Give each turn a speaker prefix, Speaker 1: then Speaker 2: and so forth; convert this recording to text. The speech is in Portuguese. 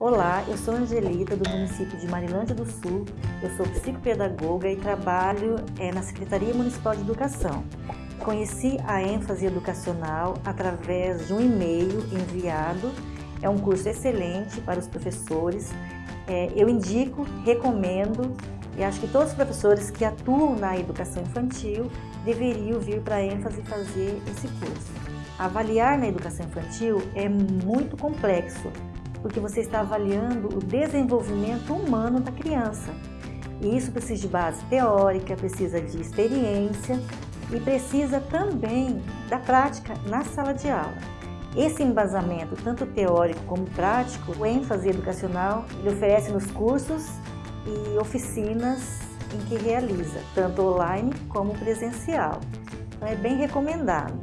Speaker 1: Olá, eu sou Angelita, do município de Marilândia do Sul. Eu sou psicopedagoga e trabalho é, na Secretaria Municipal de Educação. Conheci a ênfase educacional através de um e-mail enviado. É um curso excelente para os professores. É, eu indico, recomendo e acho que todos os professores que atuam na educação infantil deveriam vir para a ênfase fazer esse curso. Avaliar na educação infantil é muito complexo, porque você está avaliando o desenvolvimento humano da criança. E isso precisa de base teórica, precisa de experiência e precisa também da prática na sala de aula. Esse embasamento, tanto teórico como prático, o ênfase educacional, ele oferece nos cursos e oficinas em que realiza, tanto online como presencial. Então é bem recomendado.